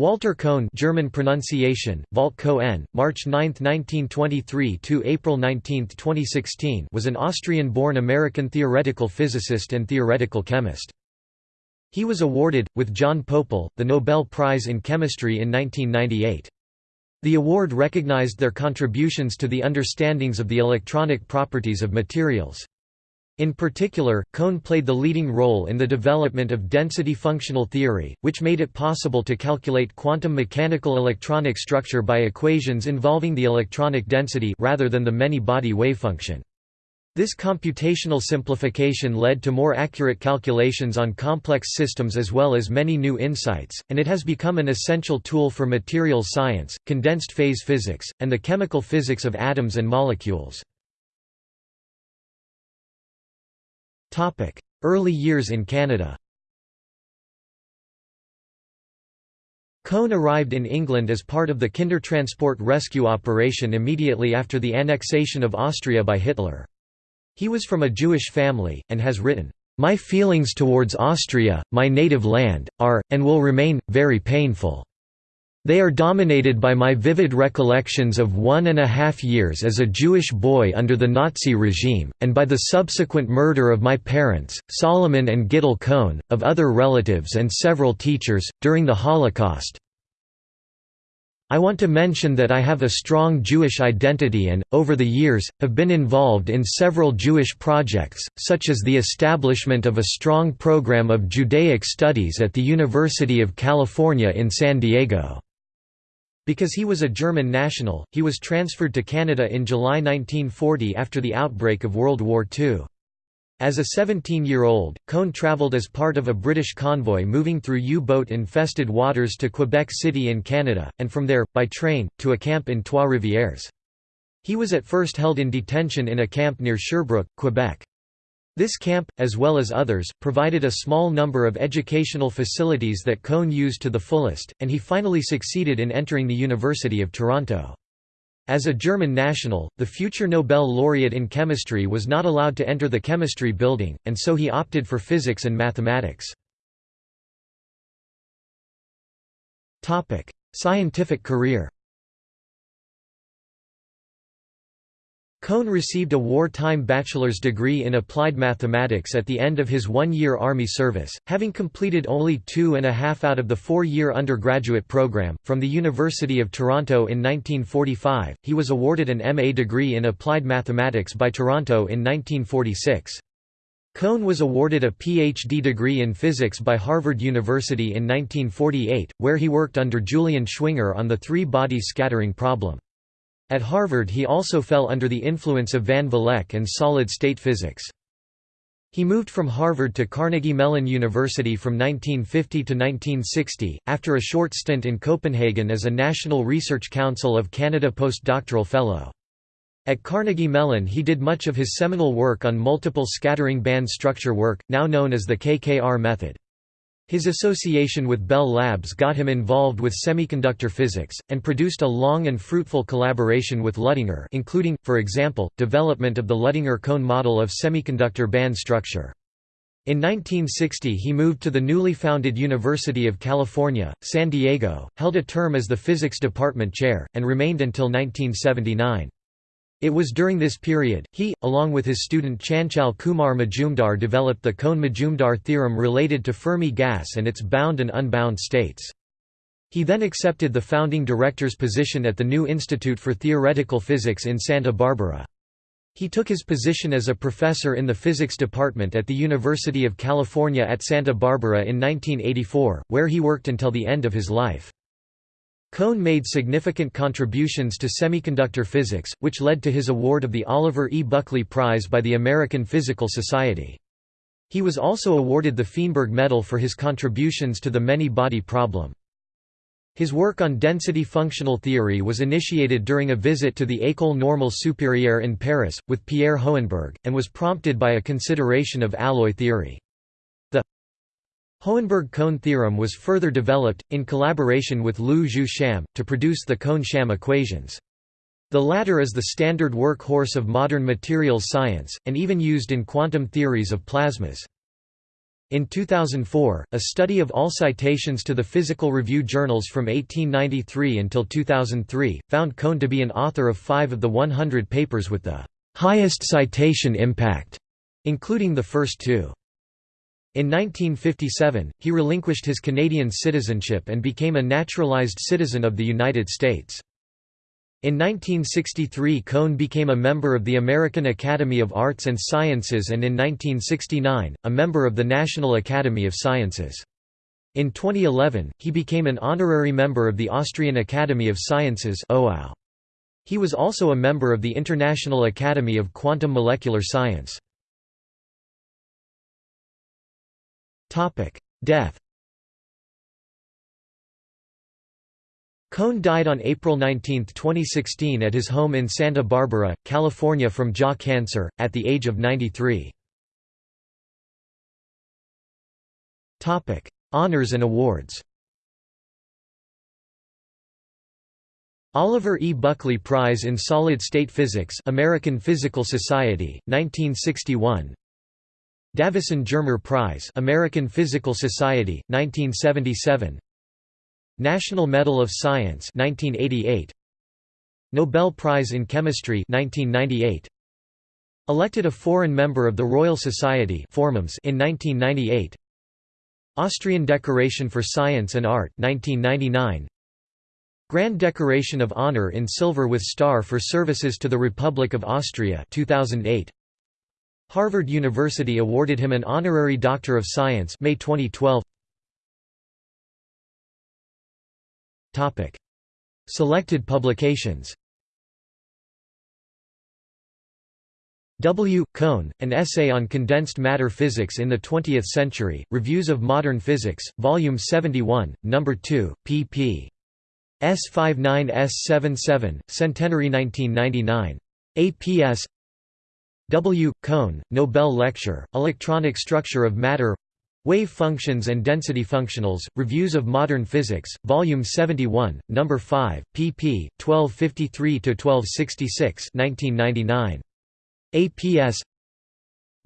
Walter Kohn German pronunciation, Walt Kohn, March 9, 1923 to April 19, 2016 was an Austrian-born American theoretical physicist and theoretical chemist. He was awarded, with John Pople, the Nobel Prize in Chemistry in 1998. The award recognized their contributions to the understandings of the electronic properties of materials. In particular, Kohn played the leading role in the development of density functional theory, which made it possible to calculate quantum mechanical electronic structure by equations involving the electronic density rather than the many-body wavefunction. This computational simplification led to more accurate calculations on complex systems as well as many new insights, and it has become an essential tool for materials science, condensed phase physics, and the chemical physics of atoms and molecules. Early years in Canada Kohn arrived in England as part of the Kindertransport rescue operation immediately after the annexation of Austria by Hitler. He was from a Jewish family, and has written, "...my feelings towards Austria, my native land, are, and will remain, very painful." They are dominated by my vivid recollections of one and a half years as a Jewish boy under the Nazi regime, and by the subsequent murder of my parents, Solomon and Gittel Kohn, of other relatives and several teachers, during the Holocaust. I want to mention that I have a strong Jewish identity and, over the years, have been involved in several Jewish projects, such as the establishment of a strong program of Judaic studies at the University of California in San Diego. Because he was a German national, he was transferred to Canada in July 1940 after the outbreak of World War II. As a 17-year-old, Kohn travelled as part of a British convoy moving through U-boat-infested waters to Quebec City in Canada, and from there, by train, to a camp in Trois-Rivières. He was at first held in detention in a camp near Sherbrooke, Quebec. This camp, as well as others, provided a small number of educational facilities that Kohn used to the fullest, and he finally succeeded in entering the University of Toronto. As a German national, the future Nobel laureate in chemistry was not allowed to enter the chemistry building, and so he opted for physics and mathematics. Scientific career Kohn received a wartime bachelor's degree in applied mathematics at the end of his one-year Army service, having completed only two and a half out of the four-year undergraduate program. From the University of Toronto in 1945, he was awarded an MA degree in applied mathematics by Toronto in 1946. Kohn was awarded a PhD degree in physics by Harvard University in 1948, where he worked under Julian Schwinger on the three-body scattering problem. At Harvard he also fell under the influence of Van Vleck and solid-state physics. He moved from Harvard to Carnegie Mellon University from 1950 to 1960, after a short stint in Copenhagen as a National Research Council of Canada postdoctoral fellow. At Carnegie Mellon he did much of his seminal work on multiple scattering band structure work, now known as the KKR method. His association with Bell Labs got him involved with semiconductor physics, and produced a long and fruitful collaboration with Luttinger including, for example, development of the Luttinger-Kohn model of semiconductor band structure. In 1960 he moved to the newly founded University of California, San Diego, held a term as the physics department chair, and remained until 1979. It was during this period, he, along with his student Chanchal Kumar Majumdar developed the Kohn-Majumdar theorem related to Fermi gas and its bound and unbound states. He then accepted the founding director's position at the new Institute for Theoretical Physics in Santa Barbara. He took his position as a professor in the physics department at the University of California at Santa Barbara in 1984, where he worked until the end of his life. Kohn made significant contributions to semiconductor physics, which led to his award of the Oliver E. Buckley Prize by the American Physical Society. He was also awarded the Feinberg Medal for his contributions to the many-body problem. His work on density functional theory was initiated during a visit to the École Normale Supérieure in Paris, with Pierre Hohenberg, and was prompted by a consideration of alloy theory. Hohenberg-Kohn theorem was further developed, in collaboration with Lu Jeu Sham, to produce the Kohn-Sham equations. The latter is the standard workhorse of modern materials science, and even used in quantum theories of plasmas. In 2004, a study of all citations to the Physical Review journals from 1893 until 2003, found Kohn to be an author of five of the 100 papers with the highest citation impact, including the first two. In 1957, he relinquished his Canadian citizenship and became a naturalized citizen of the United States. In 1963 Kohn became a member of the American Academy of Arts and Sciences and in 1969, a member of the National Academy of Sciences. In 2011, he became an honorary member of the Austrian Academy of Sciences He was also a member of the International Academy of Quantum Molecular Science. Death Kohn died on April 19, 2016 at his home in Santa Barbara, California from jaw cancer, at the age of 93. Honours and awards Oliver E. Buckley Prize in Solid-State Physics American Physical Society, 1961 Davisson Germer Prize American Physical Society, 1977 National Medal of Science 1988 Nobel Prize in Chemistry 1998 Elected a foreign member of the Royal Society in 1998 Austrian Decoration for Science and Art 1999 Grand Decoration of Honor in Silver with Star for Services to the Republic of Austria 2008 Harvard University awarded him an honorary Doctor of Science May 2012 Topic. Selected publications W. Kohn, An Essay on Condensed Matter Physics in the Twentieth Century, Reviews of Modern Physics, Volume 71, No. 2, pp. S59-S77, Centenary 1999. APS W. Kohn, Nobel Lecture, Electronic Structure of Matter Wave Functions and Density Functionals, Reviews of Modern Physics, Volume 71, No. 5, pp. 1253–1266 1999. APS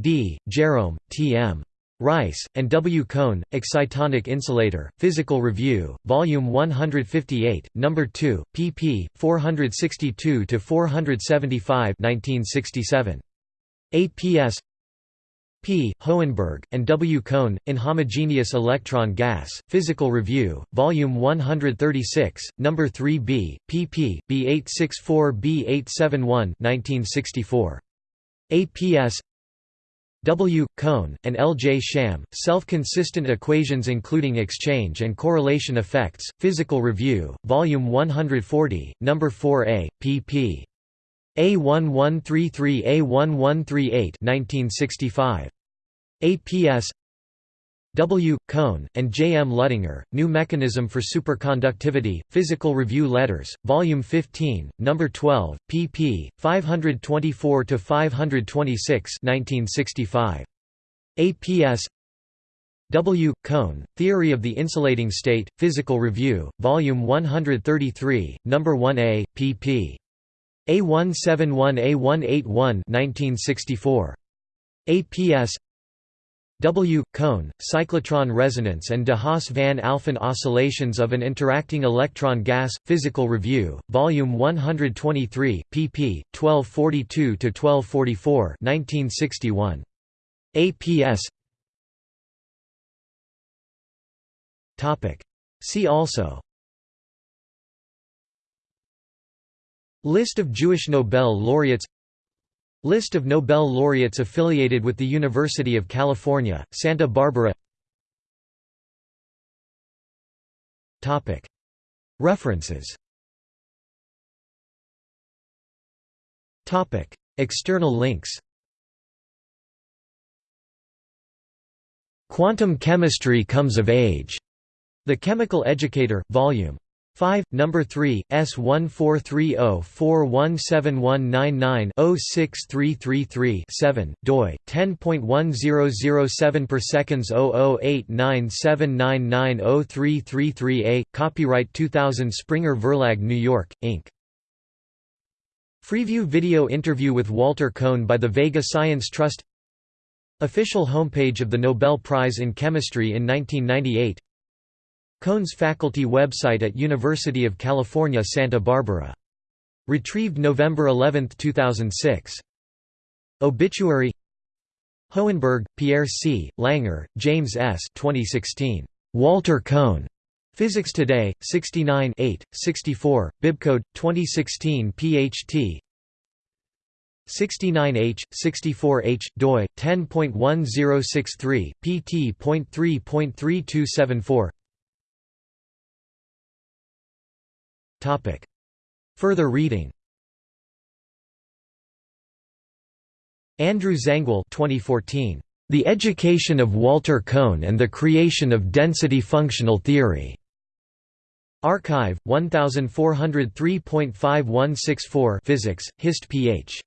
D. Jerome, T. M. Rice, and W. Kohn, Excitonic Insulator, Physical Review, Volume 158, No. 2, pp. 462–475 1967. APS P. Hohenberg, and W. Kohn, in Homogeneous Electron Gas, Physical Review, Volume 136, No. 3b, pp. B864-B871 1964. APS W. Kohn, and L. J. Sham, Self-Consistent Equations Including Exchange and Correlation Effects, Physical Review, Volume 140, No. 4a, pp. A1133-A1138 1965. APS W. Kohn, and J. M. Luttinger, New Mechanism for Superconductivity, Physical Review Letters, Volume 15, No. 12, pp. 524–526 1965. APS W. Kohn, Theory of the Insulating State, Physical Review, Volume 133, No. 1a, pp. A171A181 1964. APS W. Kohn, Cyclotron Resonance and de Haas van Alphen Oscillations of an Interacting Electron Gas, Physical Review, Volume 123, pp. 1242–1244 1961. APS See also List of Jewish Nobel laureates List of Nobel laureates affiliated with the University of California, Santa Barbara References External links Quantum Chemistry Comes of Age. The Chemical Educator, Vol. 5, number 3, S1430417199-06333-7, doi 10.1007 per seconds 008979903333a. Copyright 2000 Springer Verlag New York, Inc. Freeview video interview with Walter Kohn by the Vega Science Trust Official homepage of the Nobel Prize in Chemistry in 1998 Kohn's faculty website at University of California Santa Barbara. Retrieved November 11, 2006. Obituary Hohenberg, Pierre C., Langer, James S. 2016. Walter Kohn. Physics Today, 69 64, bibcode, 2016 PHT 69H, 64H, doi, 10.1063, pt.3.3274 Further reading Andrew Zangwill 2014. The Education of Walter Kohn and the Creation of Density Functional Theory. arXiv 1403.5164 Physics, Hist. Ph.